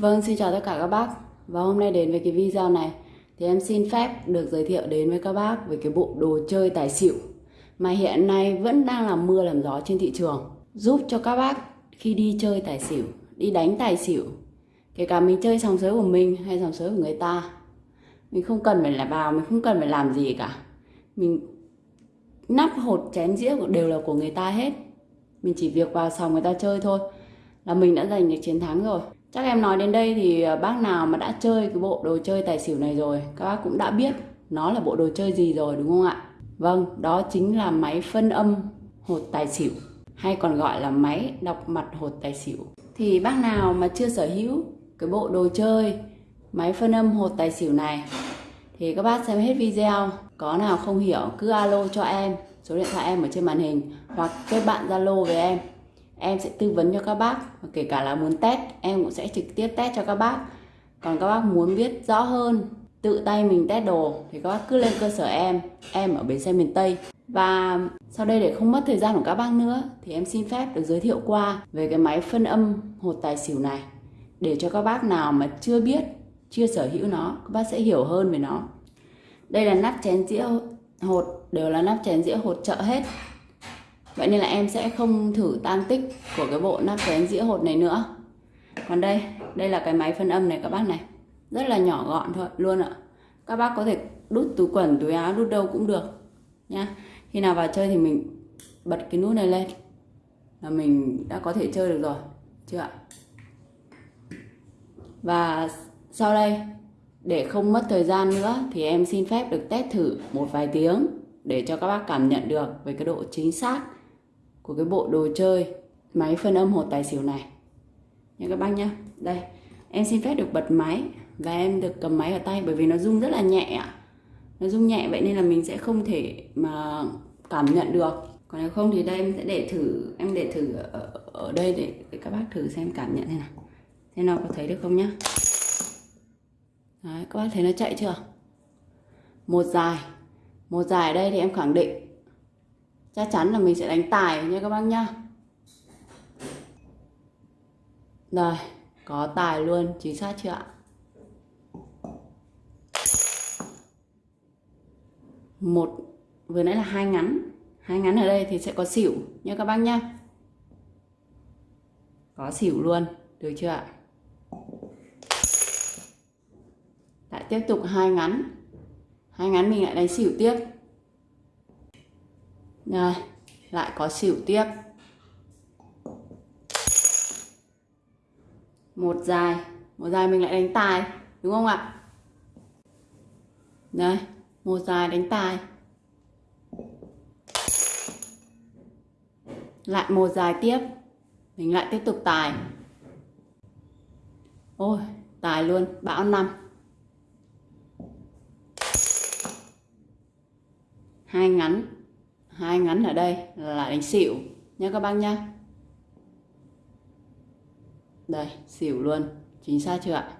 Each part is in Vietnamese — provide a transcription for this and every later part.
Vâng, xin chào tất cả các bác. Và hôm nay đến với cái video này Thì em xin phép được giới thiệu đến với các bác Về cái bộ đồ chơi tài xỉu Mà hiện nay vẫn đang làm mưa làm gió trên thị trường Giúp cho các bác khi đi chơi tài xỉu Đi đánh tài xỉu Kể cả mình chơi sòng sới của mình hay sòng sới của người ta Mình không cần phải là vào, mình không cần phải làm gì cả. Mình nắp hột chén dĩa đều là của người ta hết. Mình chỉ việc vào sòng người ta chơi thôi Là mình đã giành được chiến thắng rồi. Chắc em nói đến đây thì ờ, bác nào mà đã chơi cái bộ đồ chơi tài xỉu này rồi Các bác cũng đã biết nó là bộ đồ chơi gì rồi đúng không ạ? Vâng, đó chính là máy phân âm hột tài xỉu Hay còn gọi là máy đọc mặt hột tài xỉu Thì bác nào mà chưa sở hữu cái bộ đồ chơi máy phân âm hột tài xỉu này Thì các bác xem hết video Có nào không hiểu cứ alo cho em Số điện thoại em ở trên màn hình Hoặc kết bạn Zalo với em em sẽ tư vấn cho các bác, và kể cả là muốn test, em cũng sẽ trực tiếp test cho các bác. Còn các bác muốn biết rõ hơn, tự tay mình test đồ, thì các bác cứ lên cơ sở em em ở bến xe miền Tây. Và sau đây để không mất thời gian của các bác nữa, thì em xin phép được giới thiệu qua về cái máy phân âm hột tài xỉu này. Để cho các bác nào mà chưa biết, chưa sở hữu nó, các bác sẽ hiểu hơn về nó. Đây là nắp chén dĩa hột, đều là nắp chén dĩa hột chợ hết. Vậy nên là em sẽ không thử tan tích của cái bộ nắp cái dĩa hột này nữa. Còn đây, đây là cái máy phân âm này các bác này. Rất là nhỏ gọn thôi luôn ạ. Các bác có thể đút túi quần, túi áo, đút đâu cũng được nha Khi nào vào chơi thì mình bật cái nút này lên là mình đã có thể chơi được rồi chưa ạ? Và sau đây để không mất thời gian nữa thì em xin phép được test thử một vài tiếng để cho các bác cảm nhận được về cái độ chính xác của cái bộ đồ chơi máy phân âm hột tài xỉu này. Nha các bác nhá. Đây em xin phép được bật máy và em được cầm máy ở tay bởi vì nó rung rất là nhẹ ạ. Nó rung nhẹ vậy nên là mình sẽ không thể mà cảm nhận được. Còn nếu không thì đây em sẽ để thử em để thử ở, ở đây để, để các bác thử xem cảm nhận thế nào. Thế nào có thấy được không nhá? Đấy, các bác thấy nó chạy chưa? Một dài. Một dài ở đây thì em khẳng định chắc chắn là mình sẽ đánh tài nha các bác nhá. Rồi có tài luôn, chính xác chưa ạ? Một, vừa nãy là hai ngắn. Hai ngắn ở đây thì sẽ có xỉu nha các bác nhá. Có xỉu luôn, được chưa ạ? Lại tiếp tục hai ngắn. Hai ngắn mình lại đánh xỉu tiếp rồi, lại có xỉu tiếp. Một dài, một dài mình lại đánh tài, đúng không ạ? Đây, một dài đánh tài. Lại một dài tiếp. Mình lại tiếp tục tài. Ôi, tài luôn, bão năm. Hai ngắn hai ngắn ở đây là đánh xỉu nha các bác nhá. Đây, xỉu luôn. Chính xác chưa ạ?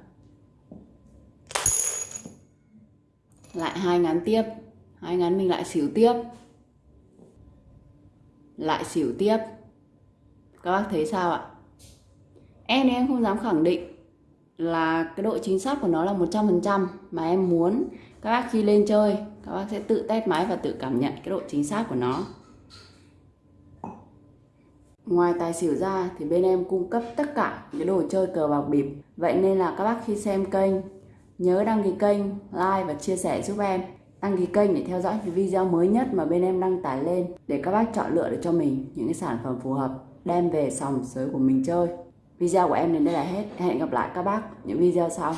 Lại hai ngắn tiếp. Hai ngắn mình lại xỉu tiếp. Lại xỉu tiếp. Các bác thấy sao ạ? Em thì em không dám khẳng định là cái độ chính xác của nó là 100% mà em muốn các bác khi lên chơi các bác sẽ tự test máy và tự cảm nhận cái độ chính xác của nó. Ngoài tài xỉu ra thì bên em cung cấp tất cả những đồ chơi cờ bạc bịp. Vậy nên là các bác khi xem kênh nhớ đăng ký kênh, like và chia sẻ giúp em. Đăng ký kênh để theo dõi những video mới nhất mà bên em đăng tải lên Để các bác chọn lựa được cho mình những cái sản phẩm phù hợp đem về sòng sới của mình chơi. Video của em đến đây là hết. Hẹn gặp lại các bác những video sau.